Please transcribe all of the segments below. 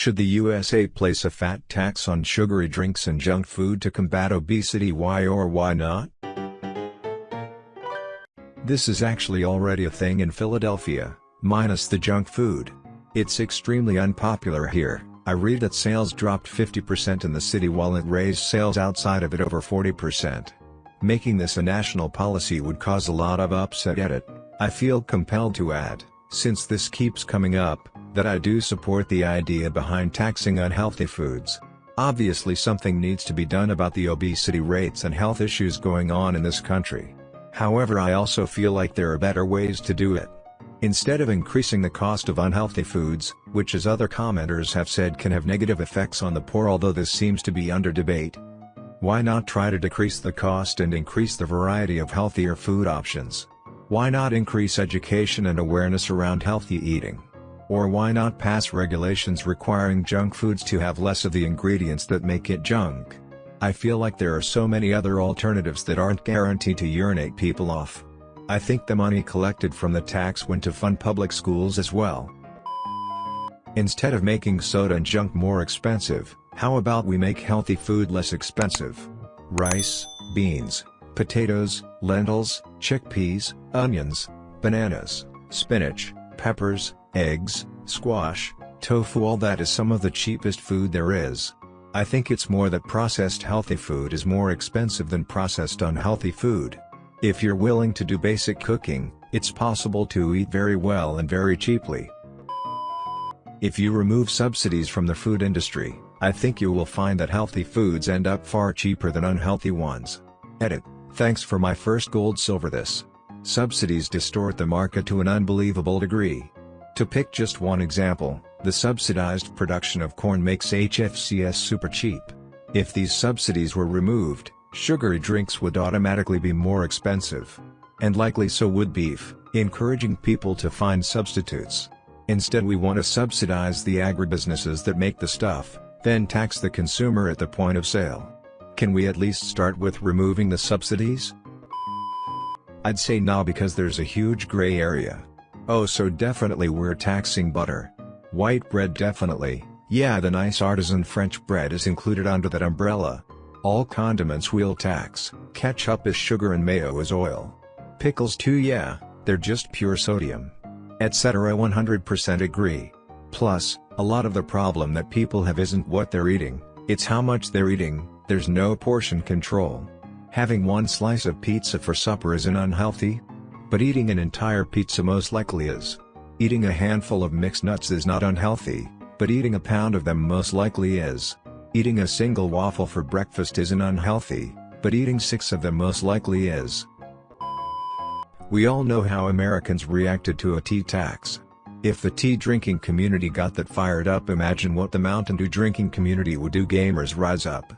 Should the USA place a fat tax on sugary drinks and junk food to combat obesity why or why not? This is actually already a thing in Philadelphia, minus the junk food. It's extremely unpopular here. I read that sales dropped 50% in the city while it raised sales outside of it over 40%. Making this a national policy would cause a lot of upset at it. I feel compelled to add, since this keeps coming up, that I do support the idea behind taxing unhealthy foods. Obviously something needs to be done about the obesity rates and health issues going on in this country. However I also feel like there are better ways to do it. Instead of increasing the cost of unhealthy foods, which as other commenters have said can have negative effects on the poor although this seems to be under debate, why not try to decrease the cost and increase the variety of healthier food options? Why not increase education and awareness around healthy eating? Or why not pass regulations requiring junk foods to have less of the ingredients that make it junk? I feel like there are so many other alternatives that aren't guaranteed to urinate people off. I think the money collected from the tax went to fund public schools as well. Instead of making soda and junk more expensive, how about we make healthy food less expensive? Rice, beans, potatoes, lentils, chickpeas, onions, bananas, spinach, peppers, eggs, squash, tofu all that is some of the cheapest food there is. I think it's more that processed healthy food is more expensive than processed unhealthy food. If you're willing to do basic cooking, it's possible to eat very well and very cheaply. If you remove subsidies from the food industry, I think you will find that healthy foods end up far cheaper than unhealthy ones. Edit. Thanks for my first gold silver this. Subsidies distort the market to an unbelievable degree. To pick just one example, the subsidized production of corn makes HFCS super cheap. If these subsidies were removed, sugary drinks would automatically be more expensive. And likely so would beef, encouraging people to find substitutes. Instead we want to subsidize the agribusinesses that make the stuff, then tax the consumer at the point of sale. Can we at least start with removing the subsidies? I'd say nah because there's a huge gray area. Oh so definitely we're taxing butter. White bread definitely, yeah the nice artisan French bread is included under that umbrella. All condiments we'll tax, ketchup is sugar and mayo is oil. Pickles too yeah, they're just pure sodium. Etc 100% agree. Plus, a lot of the problem that people have isn't what they're eating, it's how much they're eating, there's no portion control. Having one slice of pizza for supper isn't unhealthy, but eating an entire pizza most likely is. Eating a handful of mixed nuts is not unhealthy, but eating a pound of them most likely is. Eating a single waffle for breakfast isn't unhealthy, but eating six of them most likely is. We all know how Americans reacted to a tea tax. If the tea drinking community got that fired up imagine what the Mountain Dew drinking community would do gamers rise up.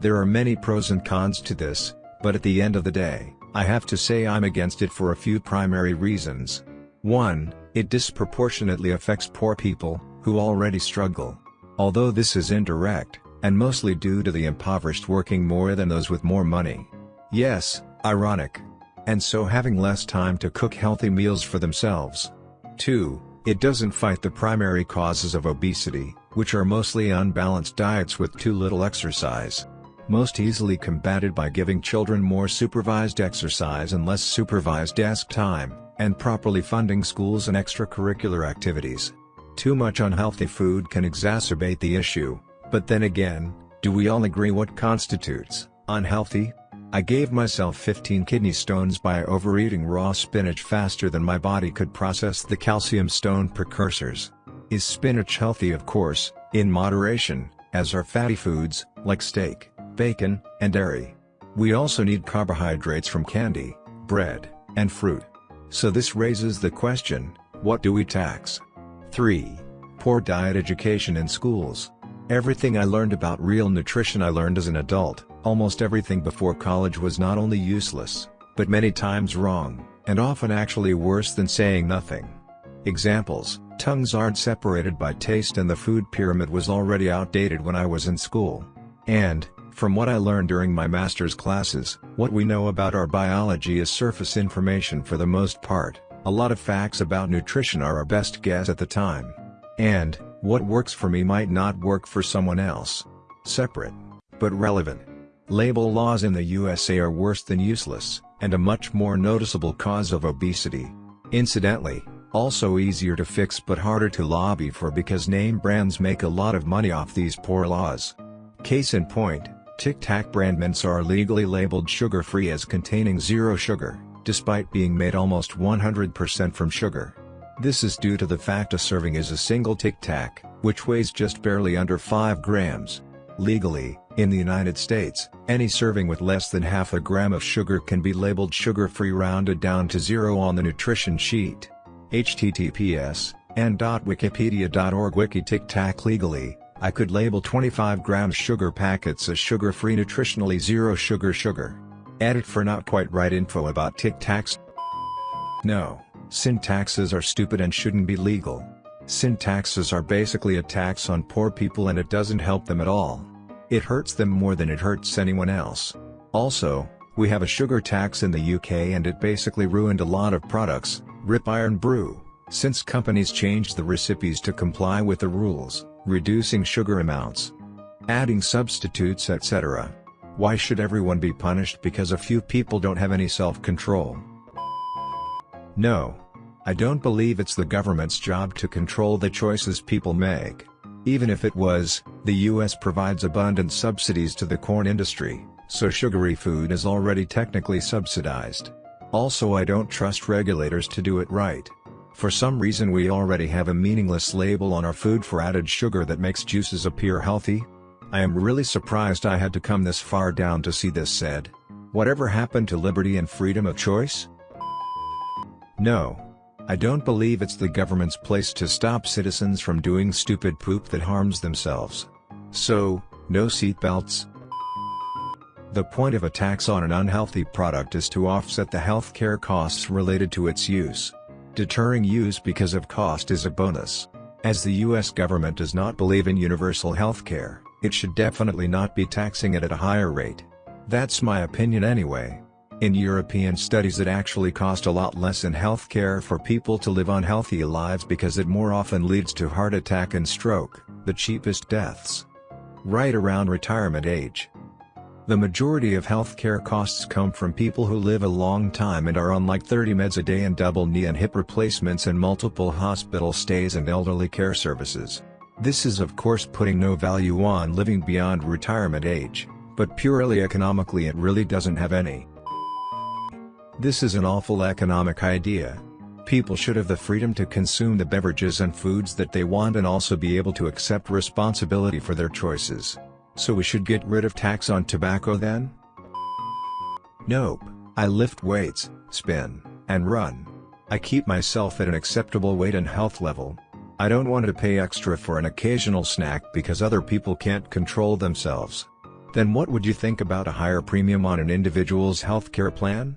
There are many pros and cons to this, but at the end of the day, I have to say I'm against it for a few primary reasons. 1. It disproportionately affects poor people, who already struggle. Although this is indirect, and mostly due to the impoverished working more than those with more money. Yes, ironic. And so having less time to cook healthy meals for themselves. 2. It doesn't fight the primary causes of obesity, which are mostly unbalanced diets with too little exercise most easily combated by giving children more supervised exercise and less supervised desk time, and properly funding schools and extracurricular activities. Too much unhealthy food can exacerbate the issue, but then again, do we all agree what constitutes unhealthy? I gave myself 15 kidney stones by overeating raw spinach faster than my body could process the calcium stone precursors. Is spinach healthy of course, in moderation, as are fatty foods, like steak bacon, and dairy. We also need carbohydrates from candy, bread, and fruit. So this raises the question, what do we tax? 3. Poor diet education in schools. Everything I learned about real nutrition I learned as an adult, almost everything before college was not only useless, but many times wrong, and often actually worse than saying nothing. Examples, tongues aren't separated by taste and the food pyramid was already outdated when I was in school. And, from what I learned during my master's classes, what we know about our biology is surface information for the most part, a lot of facts about nutrition are our best guess at the time. And, What works for me might not work for someone else. Separate. But relevant. Label laws in the USA are worse than useless, and a much more noticeable cause of obesity. Incidentally, also easier to fix but harder to lobby for because name brands make a lot of money off these poor laws. Case in point, Tic Tac brand mints are legally labeled sugar-free as containing zero sugar, despite being made almost 100% from sugar. This is due to the fact a serving is a single Tic Tac, which weighs just barely under 5 grams. Legally, in the United States, any serving with less than half a gram of sugar can be labeled sugar-free rounded down to zero on the nutrition sheet. https and.wikipedia.org Wiki Tic Tac legally, I could label 25 grams sugar packets as sugar-free nutritionally zero sugar sugar. Edit for not quite right info about Tic Tacs. No, sin taxes are stupid and shouldn't be legal. Sin taxes are basically a tax on poor people and it doesn't help them at all. It hurts them more than it hurts anyone else. Also, we have a sugar tax in the UK and it basically ruined a lot of products, Rip Irn-Bru, since companies changed the recipes to comply with the rules, reducing sugar amounts, adding substitutes etc. Why should everyone be punished because a few people don't have any self-control? No, I don't believe it's the government's job to control the choices people make. Even if it was, the US provides abundant subsidies to the corn industry, so sugary food is already technically subsidized. Also I don't trust regulators to do it right. For some reason we already have a meaningless label on our food for added sugar that makes juices appear healthy. I am really surprised I had to come this far down to see this said. Whatever happened to liberty and freedom of choice? No, I don't believe it's the government's place to stop citizens from doing stupid poop that harms themselves. So, no seatbelts? The point of a tax on an unhealthy product is to offset the healthcare costs related to its use. Deterring use because of cost is a bonus. As the US government does not believe in universal healthcare, it should definitely not be taxing it at a higher rate. That's my opinion anyway. In European studies it actually cost a lot less in healthcare for people to live unhealthy lives because it more often leads to heart attack and stroke, the cheapest deaths. Right around retirement age. The majority of healthcare costs come from people who live a long time and are on like 30 meds a day and double knee and hip replacements and multiple hospital stays and elderly care services. This is of course putting no value on living beyond retirement age, but purely economically it really doesn't have any. This is an awful economic idea. People should have the freedom to consume the beverages and foods that they want and also be able to accept responsibility for their choices. So we should get rid of tax on tobacco then? Nope, I lift weights, spin, and run. I keep myself at an acceptable weight and health level. I don't want to pay extra for an occasional snack because other people can't control themselves. Then what would you think about a higher premium on an individual's healthcare plan?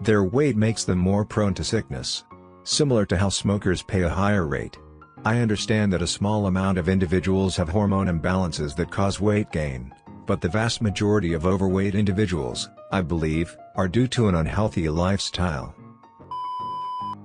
Their weight makes them more prone to sickness. Similar to how smokers pay a higher rate. I understand that a small amount of individuals have hormone imbalances that cause weight gain, but the vast majority of overweight individuals, I believe, are due to an unhealthy lifestyle.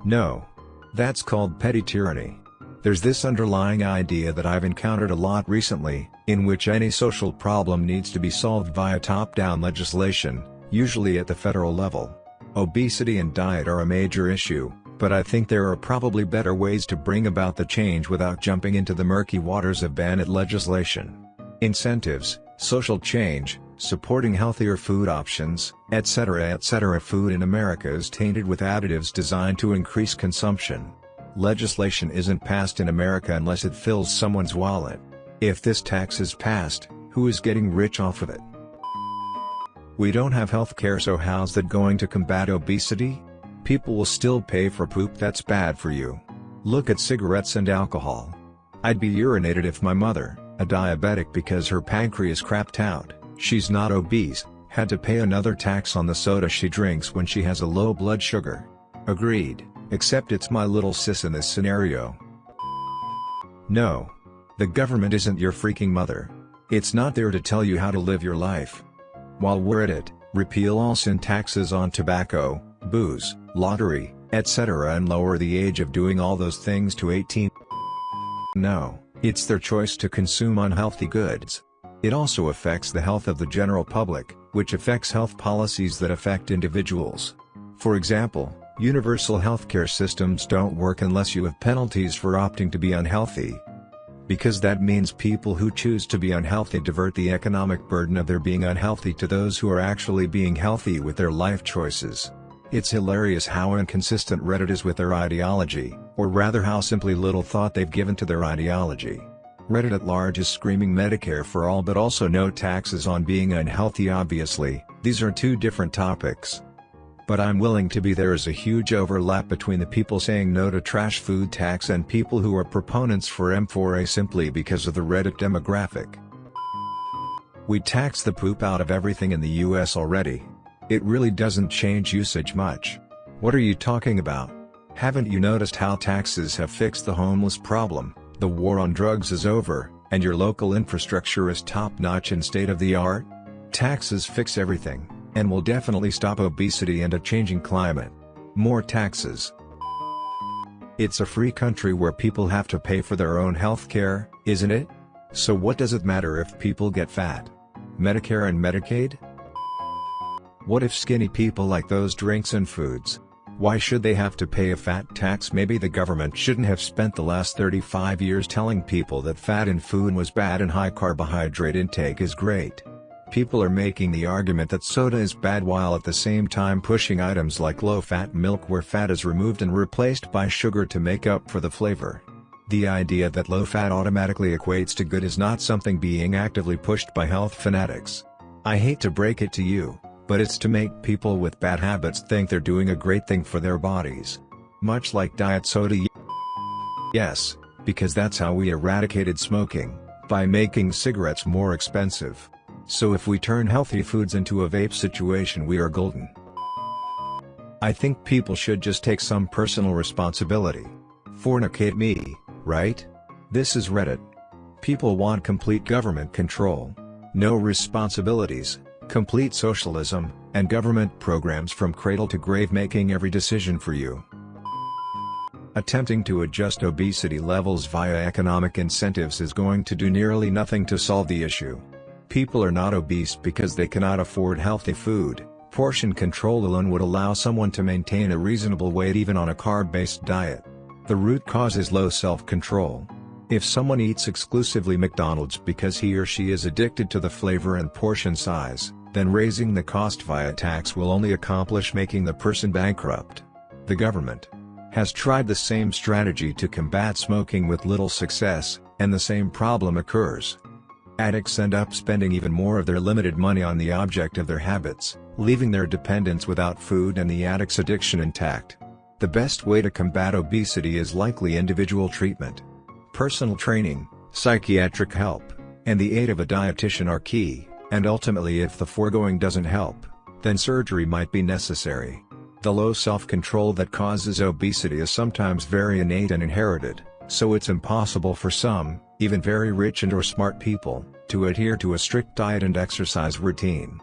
No. That's called petty tyranny. There's this underlying idea that I've encountered a lot recently, in which any social problem needs to be solved via top-down legislation, usually at the federal level. Obesity and diet are a major issue, but I think there are probably better ways to bring about the change without jumping into the murky waters of banned legislation. Incentives, social change, supporting healthier food options, etc. etc. Food in America is tainted with additives designed to increase consumption. Legislation isn't passed in America unless it fills someone's wallet. If this tax is passed, who is getting rich off of it? We don't have health care so how's that going to combat obesity? People will still pay for poop that's bad for you. Look at cigarettes and alcohol. I'd be urinated if my mother, a diabetic because her pancreas crapped out, she's not obese, had to pay another tax on the soda she drinks when she has a low blood sugar. Agreed, except it's my little sis in this scenario. No. The government isn't your freaking mother. It's not there to tell you how to live your life. While we're at it, repeal all sin taxes on tobacco, booze, lottery, etc. and lower the age of doing all those things to 18. No, It's their choice to consume unhealthy goods. It also affects the health of the general public, which affects health policies that affect individuals. For example, universal healthcare systems don't work unless you have penalties for opting to be unhealthy. Because that means people who choose to be unhealthy divert the economic burden of their being unhealthy to those who are actually being healthy with their life choices. It's hilarious how inconsistent Reddit is with their ideology, or rather how simply little thought they've given to their ideology. Reddit at large is screaming Medicare for all but also no taxes on being unhealthy obviously, these are two different topics. But I'm willing to be there is a huge overlap between the people saying no to trash food tax and people who are proponents for M4A simply because of the Reddit demographic. We tax the poop out of everything in the US already, it really doesn't change usage much. What are you talking about? Haven't you noticed how taxes have fixed the homeless problem, the war on drugs is over, and your local infrastructure is top-notch and state-of-the-art? Taxes fix everything, and will definitely stop obesity and a changing climate. More taxes. It's a free country where people have to pay for their own health care, isn't it? So what does it matter if people get fat? Medicare and Medicaid? What if skinny people like those drinks and foods? Why should they have to pay a fat tax? Maybe the government shouldn't have spent the last 35 years telling people that fat in food was bad and high carbohydrate intake is great. People are making the argument that soda is bad while at the same time pushing items like low-fat milk where fat is removed and replaced by sugar to make up for the flavor. The idea that low fat automatically equates to good is not something being actively pushed by health fanatics. I hate to break it to you, but it's to make people with bad habits think they're doing a great thing for their bodies. Much like diet soda Yes, because that's how we eradicated smoking, by making cigarettes more expensive. So if we turn healthy foods into a vape situation we are golden. I think people should just take some personal responsibility. Fornicate me, right? This is Reddit. People want complete government control. No responsibilities, complete socialism, and government programs from cradle to grave making every decision for you. Attempting to adjust obesity levels via economic incentives is going to do nearly nothing to solve the issue. People are not obese because they cannot afford healthy food, portion control alone would allow someone to maintain a reasonable weight even on a carb-based diet. The root cause is low self-control. If someone eats exclusively McDonald's because he or she is addicted to the flavor and portion size, then raising the cost via tax will only accomplish making the person bankrupt. The government has tried the same strategy to combat smoking with little success, and the same problem occurs. Addicts end up spending even more of their limited money on the object of their habits, leaving their dependents without food and the addict's addiction intact. The best way to combat obesity is likely individual treatment. Personal training, psychiatric help, and the aid of a dietitian are key. And ultimately if the foregoing doesn't help, then surgery might be necessary. The low self-control that causes obesity is sometimes very innate and inherited, so it's impossible for some, even very rich and or smart people, to adhere to a strict diet and exercise routine.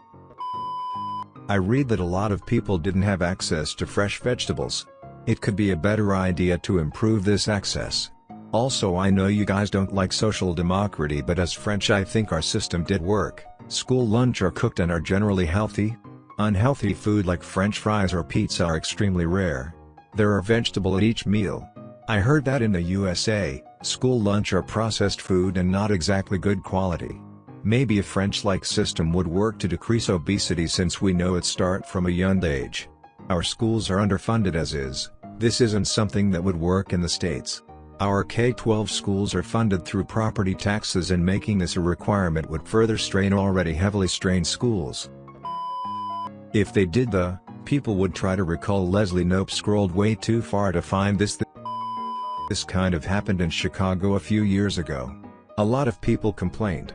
I read that a lot of people didn't have access to fresh vegetables. It could be a better idea to improve this access. Also I know you guys don't like social democracy but as French I think our system did work. School lunch are cooked and are generally healthy. Unhealthy food like french fries or pizza are extremely rare. There are vegetable at each meal. I heard that in the USA, school lunch are processed food and not exactly good quality. Maybe a French-like system would work to decrease obesity since we know it start from a young age. Our schools are underfunded as is, this isn't something that would work in the States. Our K-12 schools are funded through property taxes and making this a requirement would further strain already heavily strained schools. If they did the, people would try to recall Leslie Knope scrolled way too far to find this This kind of happened in Chicago a few years ago. A lot of people complained.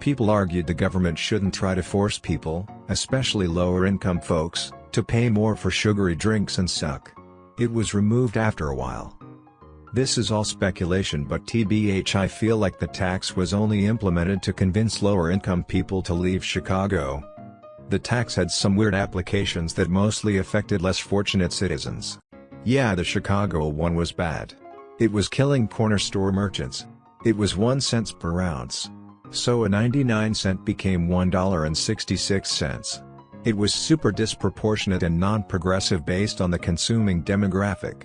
People argued the government shouldn't try to force people, especially lower income folks, to pay more for sugary drinks and suck. It was removed after a while. This is all speculation but TBH I feel like the tax was only implemented to convince lower income people to leave Chicago. The tax had some weird applications that mostly affected less fortunate citizens. Yeah the Chicago one was bad. It was killing corner store merchants. It was 1 cents per ounce. So a 99 cent became $1.66. It was super disproportionate and non-progressive based on the consuming demographic.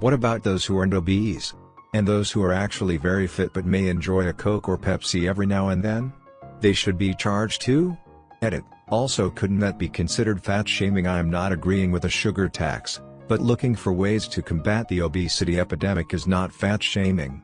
What about those who aren't obese? And those who are actually very fit but may enjoy a Coke or Pepsi every now and then? They should be charged too? Edit. Also couldn't that be considered fat shaming I am not agreeing with a sugar tax, but looking for ways to combat the obesity epidemic is not fat shaming.